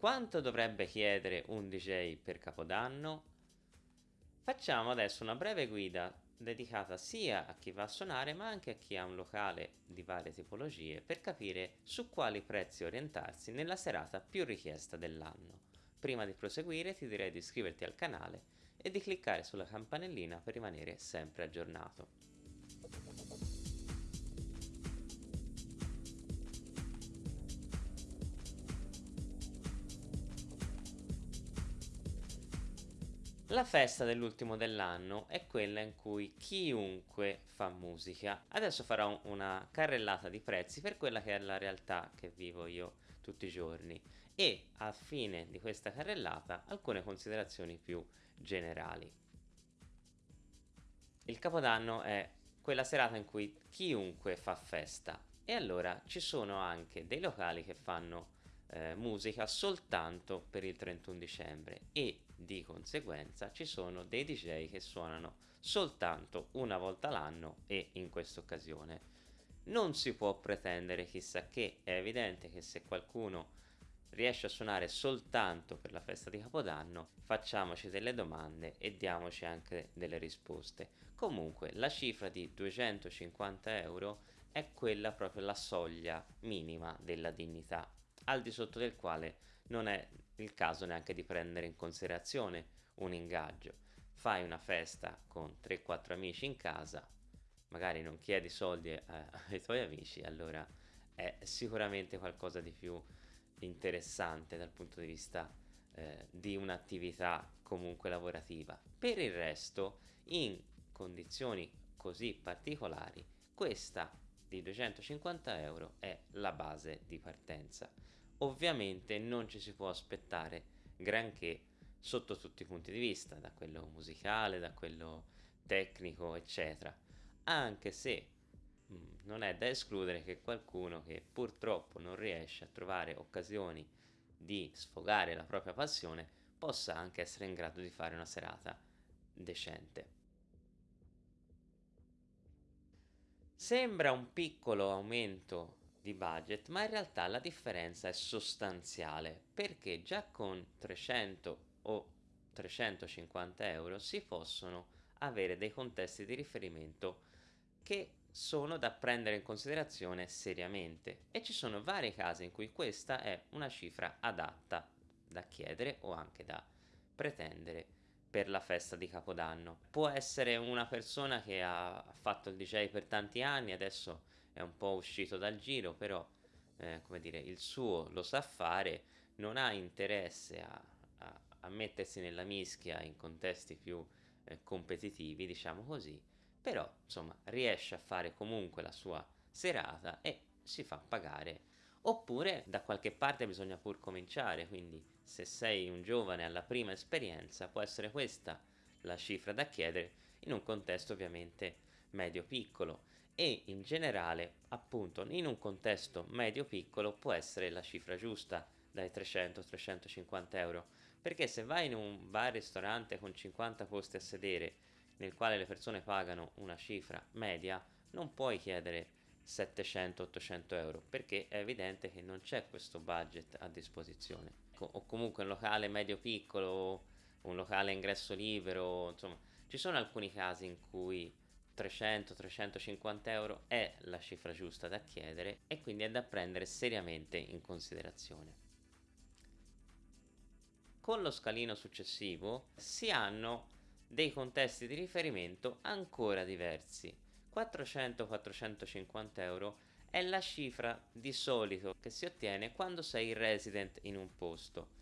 Quanto dovrebbe chiedere un DJ per Capodanno? Facciamo adesso una breve guida dedicata sia a chi va a suonare ma anche a chi ha un locale di varie tipologie per capire su quali prezzi orientarsi nella serata più richiesta dell'anno. Prima di proseguire ti direi di iscriverti al canale e di cliccare sulla campanellina per rimanere sempre aggiornato. La festa dell'ultimo dell'anno è quella in cui chiunque fa musica. Adesso farò una carrellata di prezzi per quella che è la realtà che vivo io tutti i giorni e a fine di questa carrellata alcune considerazioni più generali. Il Capodanno è quella serata in cui chiunque fa festa e allora ci sono anche dei locali che fanno eh, musica soltanto per il 31 dicembre e di conseguenza ci sono dei DJ che suonano soltanto una volta l'anno e in questa occasione. Non si può pretendere chissà che, è evidente che se qualcuno riesce a suonare soltanto per la festa di Capodanno, facciamoci delle domande e diamoci anche delle risposte. Comunque la cifra di 250 euro è quella proprio la soglia minima della dignità al di sotto del quale non è il caso neanche di prendere in considerazione un ingaggio. Fai una festa con 3-4 amici in casa, magari non chiedi soldi eh, ai tuoi amici, allora è sicuramente qualcosa di più interessante dal punto di vista eh, di un'attività comunque lavorativa. Per il resto, in condizioni così particolari, questa di 250 euro è la base di partenza. Ovviamente non ci si può aspettare granché sotto tutti i punti di vista, da quello musicale, da quello tecnico, eccetera. Anche se mh, mm, non è da escludere che qualcuno che purtroppo non riesce a trovare occasioni di sfogare la propria passione possa anche essere in grado di fare una serata decente. Sembra un piccolo aumento di budget, ma in realtà la differenza è sostanziale perché già con 300 o 350 euro si possono avere dei contesti di riferimento che sono da prendere in considerazione seriamente e ci sono vari casi in cui questa è una cifra adatta da chiedere o anche da pretendere per la festa di Capodanno. Può essere una persona che ha fatto il DJ per tanti anni, adesso è un po' uscito dal giro, però eh, come dire, il suo lo sa fare, non ha interesse a, a, a mettersi nella mischia in contesti più eh, competitivi, diciamo così, però insomma riesce a fare comunque la sua serata e si fa pagare. Oppure da qualche parte bisogna pur cominciare, quindi se sei un giovane alla prima esperienza può essere questa la cifra da chiedere in un contesto ovviamente medio-piccolo e in generale appunto in un contesto medio-piccolo può essere la cifra giusta dai 300-350 euro. Perché se vai in un bar-ristorante con 50 posti a sedere nel quale le persone pagano una cifra media non puoi chiedere 700-800 euro perché è evidente che non c'è questo budget a disposizione. O comunque un locale medio piccolo un locale ingresso libero insomma ci sono alcuni casi in cui 300-350 euro è la cifra giusta da chiedere e quindi è da prendere seriamente in considerazione. Con lo scalino successivo si hanno dei contesti di riferimento ancora diversi. 400-450 euro è la cifra di solito che si ottiene quando sei resident in un posto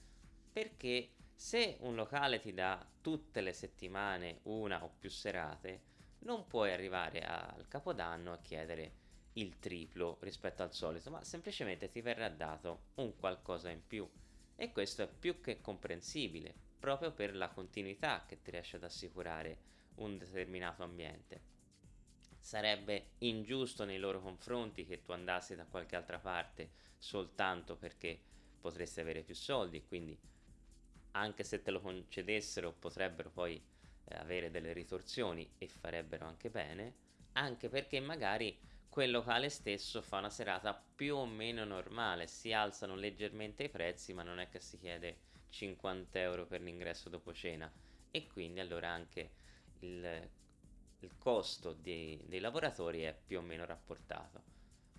perché se un locale ti dà tutte le settimane una o più serate non puoi arrivare al capodanno a chiedere il triplo rispetto al solito ma semplicemente ti verrà dato un qualcosa in più. E questo è più che comprensibile proprio per la continuità che ti riesce ad assicurare un determinato ambiente. Sarebbe ingiusto nei loro confronti che tu andassi da qualche altra parte soltanto perché potresti avere più soldi quindi anche se te lo concedessero potrebbero poi avere delle ritorsioni e farebbero anche bene anche perché magari quel locale stesso fa una serata più o meno normale, si alzano leggermente i prezzi ma non è che si chiede 50 euro per l'ingresso dopo cena e quindi allora anche il, il costo dei, dei lavoratori è più o meno rapportato.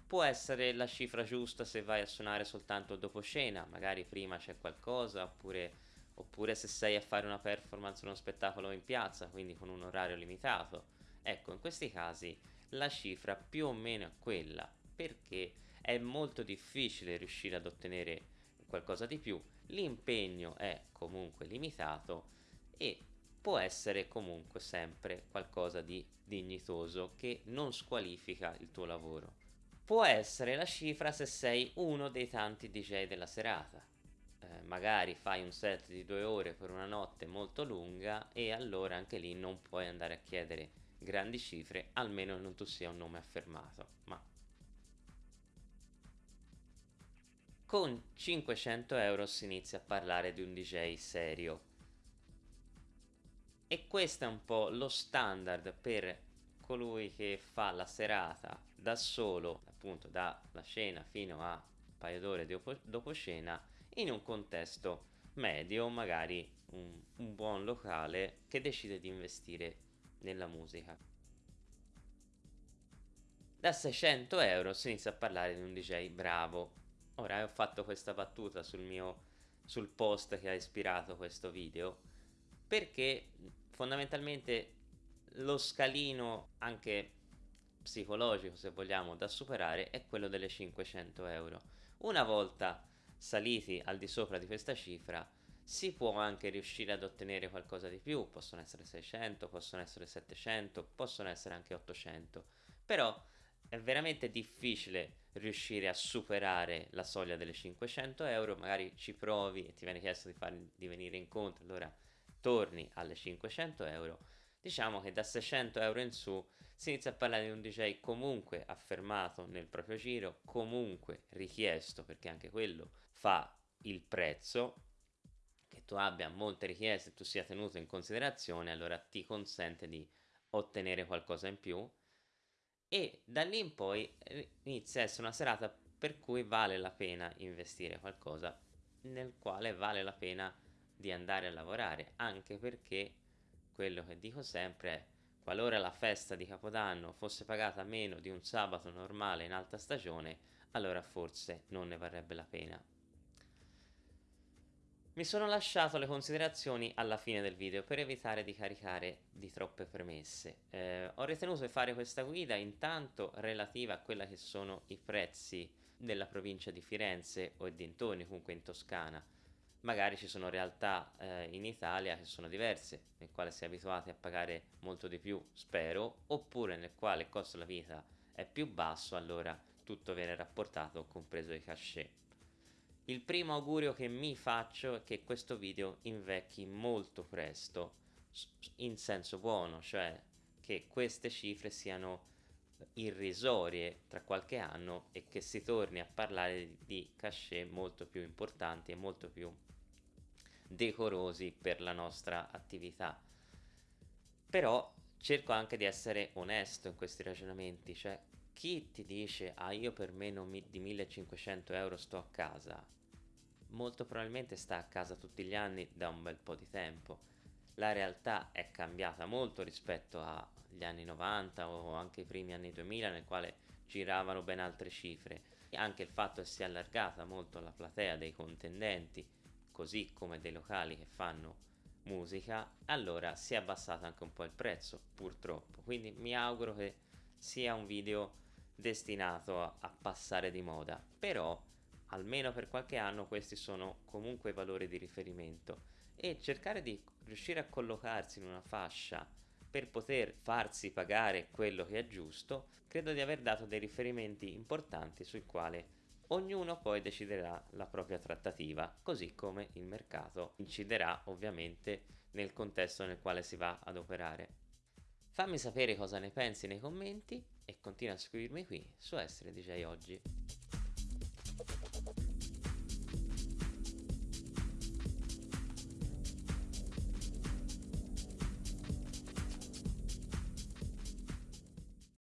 Può essere la cifra giusta se vai a suonare soltanto dopo cena, magari prima c'è qualcosa, oppure, oppure se sei a fare una performance, uno spettacolo in piazza, quindi con un orario limitato. Ecco, in questi casi la cifra più o meno è quella, perché è molto difficile riuscire ad ottenere qualcosa di più, l'impegno è comunque limitato e può essere comunque sempre qualcosa di dignitoso che non squalifica il tuo lavoro. Può essere la cifra se sei uno dei tanti DJ della serata. Magari fai un set di due ore per una notte molto lunga e allora anche lì non puoi andare a chiedere grandi cifre, almeno non tu sia un nome affermato. Ma con 500 euro si inizia a parlare di un DJ serio. E questo è un po' lo standard per colui che fa la serata da solo, appunto dalla cena fino a un paio d'ore dopo, dopo cena, in un contesto medio, magari un, un buon locale che decide di investire nella musica. Da 600 euro si inizia a parlare di un DJ bravo. Ora ho fatto questa battuta sul mio sul post che ha ispirato questo video perché fondamentalmente lo scalino anche psicologico se vogliamo da superare è quello delle 500 euro una volta saliti al di sopra di questa cifra si può anche riuscire ad ottenere qualcosa di più, possono essere 600, possono essere 700, possono essere anche 800, però è veramente difficile riuscire a superare la soglia delle 500 euro, magari ci provi e ti viene chiesto di, far, di venire incontro, allora torni alle 500 euro, diciamo che da 600 euro in su si inizia a parlare di un DJ comunque affermato nel proprio giro, comunque richiesto, perché anche quello fa il prezzo, che tu abbia molte richieste, tu sia tenuto in considerazione, allora ti consente di ottenere qualcosa in più. E da lì in poi eh, inizia a essere una serata per cui vale la pena investire qualcosa nel quale vale la pena di andare a lavorare, anche perché quello che dico sempre è qualora la festa di Capodanno fosse pagata meno di un sabato normale in alta stagione, allora forse non ne varrebbe la pena. Mi sono lasciato le considerazioni alla fine del video per evitare di caricare di troppe premesse. Eh, ho ritenuto di fare questa guida intanto relativa a quella che sono i prezzi della provincia di Firenze o dintorni, comunque in Toscana. Magari ci sono realtà eh, in Italia che sono diverse, nel quale si è abituati a pagare molto di più, spero, oppure nel quale il costo della vita è più basso, allora tutto viene rapportato, compreso i cachet. Il primo augurio che mi faccio è che questo video invecchi molto presto, in senso buono, cioè che queste cifre siano irrisorie tra qualche anno e che si torni a parlare di cachet molto più importanti e molto più decorosi per la nostra attività. Però cerco anche di essere onesto in questi ragionamenti, cioè chi ti dice ah io per meno di 1500 euro sto a casa molto probabilmente sta a casa tutti gli anni da un bel po' di tempo. La realtà è cambiata molto rispetto agli anni 90 o anche i primi anni 2000 nel quale giravano ben altre cifre. E anche il fatto che si è allargata molto la platea dei contendenti, così come dei locali che fanno musica, allora si è abbassato anche un po' il prezzo, purtroppo. Quindi mi auguro che sia un video destinato a, passare di moda. Però almeno per qualche anno questi sono comunque valori di riferimento e cercare di riuscire a collocarsi in una fascia per poter farsi pagare quello che è giusto, credo di aver dato dei riferimenti importanti sui quali ognuno poi deciderà la propria trattativa, così come il mercato inciderà ovviamente nel contesto nel quale si va ad operare. Fammi sapere cosa ne pensi nei commenti e continua a seguirmi qui su Essere DJ Oggi.